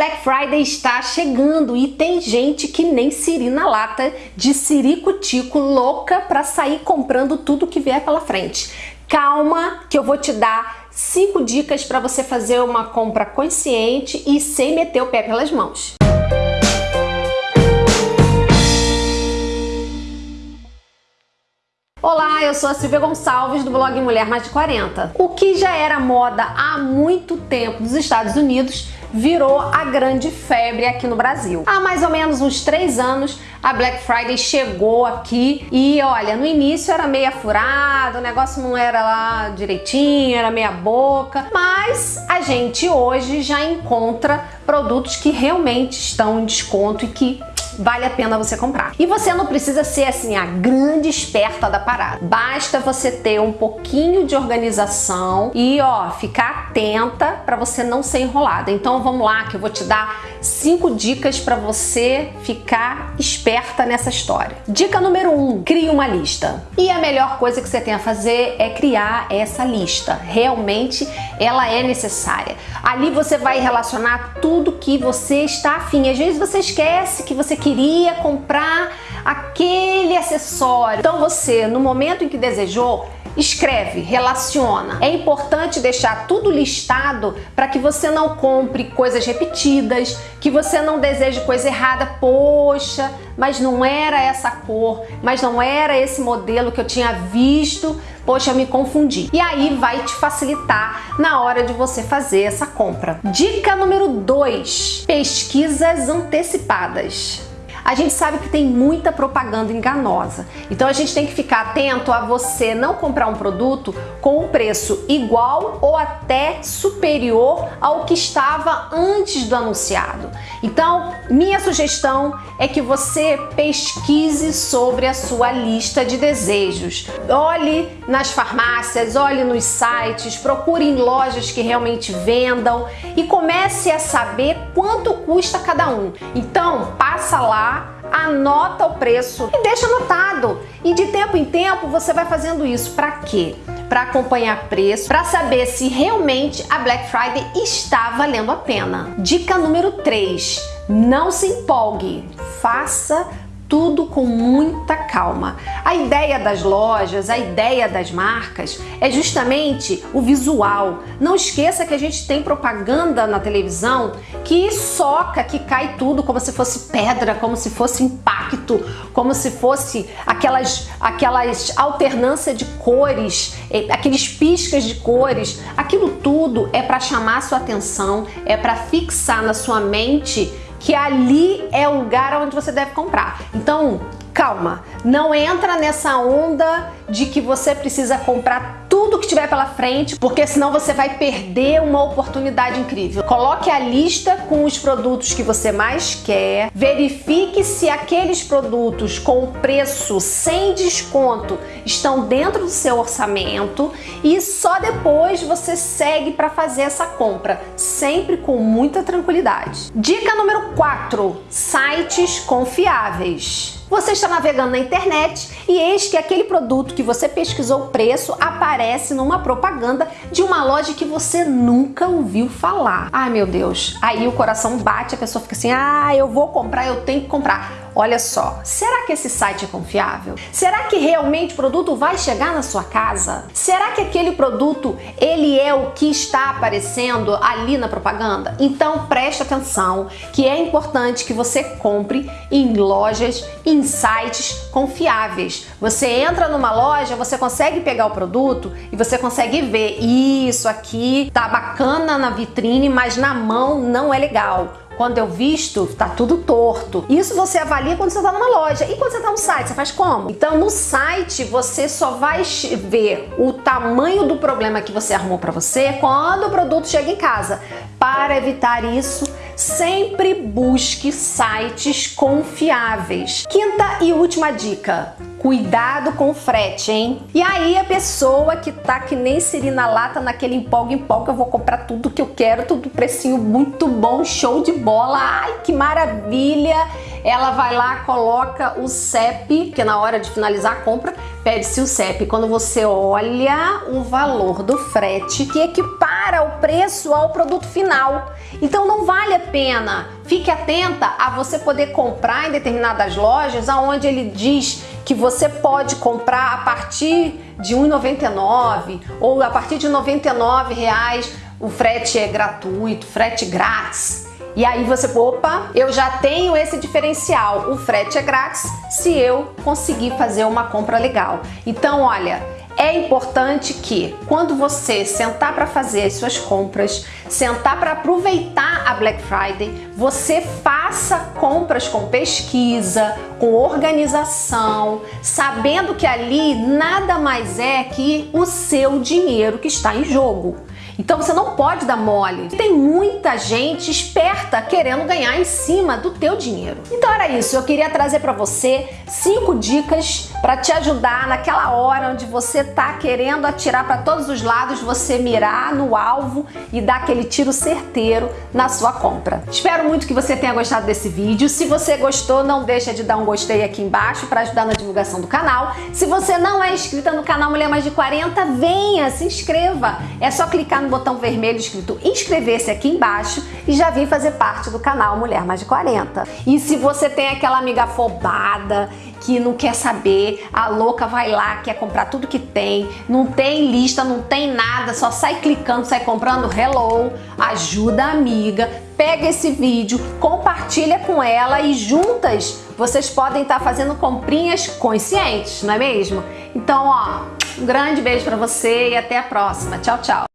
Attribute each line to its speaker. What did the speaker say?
Speaker 1: Black Friday está chegando e tem gente que nem siri na lata de siricutico louca para sair comprando tudo que vier pela frente. Calma que eu vou te dar cinco dicas para você fazer uma compra consciente e sem meter o pé pelas mãos. Olá, eu sou a Silvia Gonçalves do blog Mulher Mais de 40. O que já era moda há muito tempo nos Estados Unidos virou a grande febre aqui no Brasil. Há mais ou menos uns três anos a Black Friday chegou aqui e olha, no início era meia furada, o negócio não era lá direitinho, era meia boca, mas a gente hoje já encontra produtos que realmente estão em desconto e que vale a pena você comprar. E você não precisa ser assim a grande esperta da parada. Basta você ter um pouquinho de organização e ó, ficar atenta para você não ser enrolada. Então vamos lá que eu vou te dar cinco dicas para você ficar esperta nessa história. Dica número um, crie uma lista. E a melhor coisa que você tem a fazer é criar essa lista. Realmente ela é necessária. Ali você vai relacionar tudo que você está afim. Às vezes você esquece que você queria comprar aquele acessório. Então você, no momento em que desejou, escreve, relaciona. É importante deixar tudo listado para que você não compre coisas repetidas, que você não deseje coisa errada. Poxa, mas não era essa cor, mas não era esse modelo que eu tinha visto. Poxa, me confundi. E aí vai te facilitar na hora de você fazer essa compra. Dica número 2: pesquisas antecipadas a gente sabe que tem muita propaganda enganosa. Então a gente tem que ficar atento a você não comprar um produto com um preço igual ou até superior ao que estava antes do anunciado. Então, minha sugestão é que você pesquise sobre a sua lista de desejos. Olhe nas farmácias, olhe nos sites, procure em lojas que realmente vendam e comece a saber quanto custa cada um. Então, passa lá anota o preço e deixa anotado. E de tempo em tempo você vai fazendo isso. Para quê? Para acompanhar preço, para saber se realmente a Black Friday está valendo a pena. Dica número 3. Não se empolgue. Faça tudo com muita calma. A ideia das lojas, a ideia das marcas é justamente o visual. Não esqueça que a gente tem propaganda na televisão que soca, que cai tudo como se fosse pedra, como se fosse impacto, como se fosse aquelas, aquelas alternância de cores, eh, aqueles piscas de cores. Aquilo tudo é para chamar sua atenção, é para fixar na sua mente que ali é o lugar onde você deve comprar. Então, calma, não entra nessa onda de que você precisa comprar tudo que tiver pela frente, porque senão você vai perder uma oportunidade incrível. Coloque a lista com os produtos que você mais quer, verifique se aqueles produtos com preço sem desconto estão dentro do seu orçamento e só depois você segue para fazer essa compra, sempre com muita tranquilidade. Dica número 4: sites confiáveis. Você está navegando na internet e eis que aquele produto que você pesquisou o preço aparece numa propaganda de uma loja que você nunca ouviu falar. Ai meu Deus, aí o coração bate, a pessoa fica assim, ah, eu vou comprar, eu tenho que comprar. Olha só, será que esse site é confiável? Será que realmente o produto vai chegar na sua casa? Será que aquele produto ele é o que está aparecendo ali na propaganda? Então preste atenção que é importante que você compre em lojas, em sites confiáveis. Você entra numa loja, você consegue pegar o produto e você consegue ver isso aqui tá bacana na vitrine, mas na mão não é legal quando eu visto, tá tudo torto. Isso você avalia quando você tá numa loja. E quando você tá no site, você faz como? Então no site você só vai ver o tamanho do problema que você arrumou para você quando o produto chega em casa. Para evitar isso, sempre busque sites confiáveis. Quinta e última dica: Cuidado com o frete, hein? E aí a pessoa que tá que nem siri na lata naquele empolga empolga, eu vou comprar tudo que eu quero, tudo precinho muito bom, show de bola. Ai, que maravilha! Ela vai lá, coloca o CEP, que na hora de finalizar a compra, pede-se o CEP. Quando você olha o valor do frete que equipara compara o preço ao produto final. Então não vale a pena. Fique atenta a você poder comprar em determinadas lojas aonde ele diz que você pode comprar a partir de R$ 1,99 ou a partir de 99 reais o frete é gratuito, frete grátis. E aí você, opa, eu já tenho esse diferencial, o frete é grátis se eu conseguir fazer uma compra legal. Então, olha, é importante que quando você sentar para fazer as suas compras, sentar para aproveitar a Black Friday, você faça compras com pesquisa, com organização, sabendo que ali nada mais é que o seu dinheiro que está em jogo. Então você não pode dar mole. Tem muita gente esperta querendo ganhar em cima do teu dinheiro. Então era isso, eu queria trazer para você cinco dicas para te ajudar naquela hora onde você tá querendo atirar para todos os lados, você mirar no alvo e dar aquele tiro certeiro na sua compra. Espero muito que você tenha gostado desse vídeo. Se você gostou, não deixa de dar um gostei aqui embaixo para ajudar na divulgação do canal. Se você não é inscrita no canal Mulher Mais de 40, venha, se inscreva. É só clicar no botão vermelho escrito inscrever-se aqui embaixo e já vir fazer parte do canal Mulher Mais de 40. E se você tem aquela amiga afobada que não quer saber, a louca vai lá, quer comprar tudo que tem, não tem lista, não tem nada, só sai clicando, sai comprando, hello, ajuda a amiga, pega esse vídeo, compartilha com ela e juntas vocês podem estar fazendo comprinhas conscientes, não é mesmo? Então, ó, um grande beijo para você e até a próxima. Tchau, tchau.